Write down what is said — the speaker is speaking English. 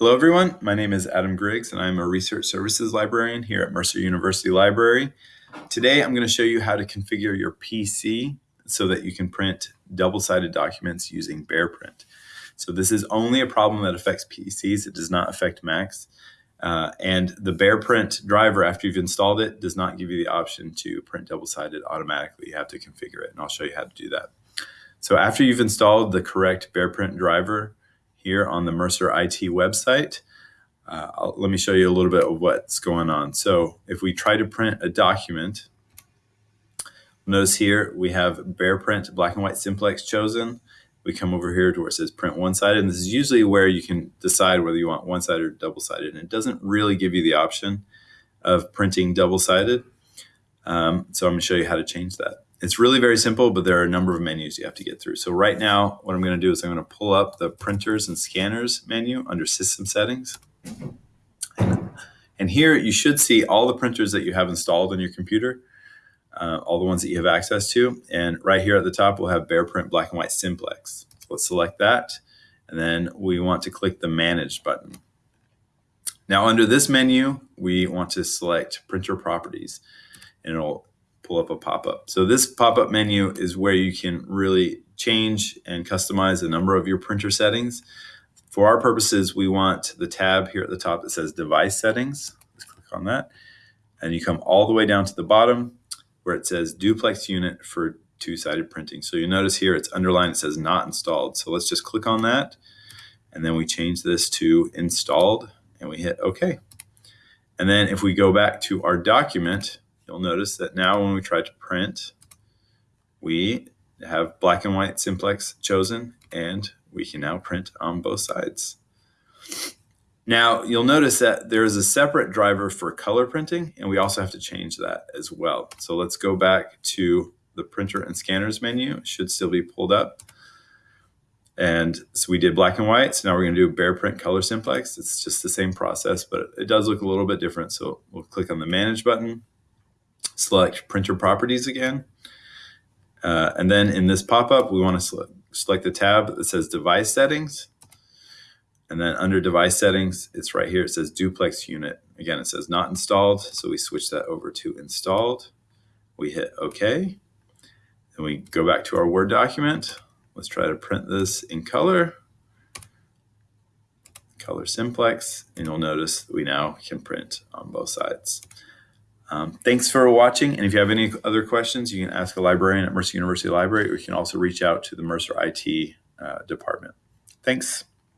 Hello, everyone. My name is Adam Griggs, and I'm a research services librarian here at Mercer University Library. Today, I'm going to show you how to configure your PC so that you can print double-sided documents using BearPrint. So this is only a problem that affects PCs. It does not affect Macs. Uh, and the BearPrint driver, after you've installed it, does not give you the option to print double-sided automatically. You have to configure it, and I'll show you how to do that. So after you've installed the correct BearPrint driver, here on the Mercer IT website. Uh, let me show you a little bit of what's going on. So if we try to print a document, notice here we have bare BearPrint black and white simplex chosen. We come over here to where it says print one-sided, and this is usually where you can decide whether you want one-sided or double-sided, and it doesn't really give you the option of printing double-sided. Um, so I'm going to show you how to change that. It's really very simple, but there are a number of menus you have to get through. So right now, what I'm going to do is I'm going to pull up the printers and scanners menu under system settings. And here you should see all the printers that you have installed on your computer, uh, all the ones that you have access to. And right here at the top, we'll have BearPrint Black and White Simplex. So let's select that. And then we want to click the Manage button. Now under this menu, we want to select Printer Properties. And it'll pull up a pop-up. So this pop-up menu is where you can really change and customize a number of your printer settings. For our purposes, we want the tab here at the top that says device settings. Let's click on that. And you come all the way down to the bottom where it says duplex unit for two-sided printing. So you notice here it's underlined, it says not installed. So let's just click on that. And then we change this to installed and we hit OK. And then if we go back to our document, you'll notice that now when we try to print, we have black and white simplex chosen and we can now print on both sides. Now you'll notice that there is a separate driver for color printing and we also have to change that as well. So let's go back to the printer and scanners menu. It should still be pulled up. And so we did black and white. So now we're going to do bare BearPrint color simplex. It's just the same process, but it does look a little bit different. So we'll click on the manage button select printer properties again. Uh, and then in this pop-up, we want to select, select the tab that says device settings. And then under device settings, it's right here. It says duplex unit. Again, it says not installed. So we switch that over to installed. We hit OK. And we go back to our Word document. Let's try to print this in color. Color simplex. And you'll notice we now can print on both sides. Um, thanks for watching. And if you have any other questions, you can ask a librarian at Mercer University Library, or you can also reach out to the Mercer IT uh, department. Thanks.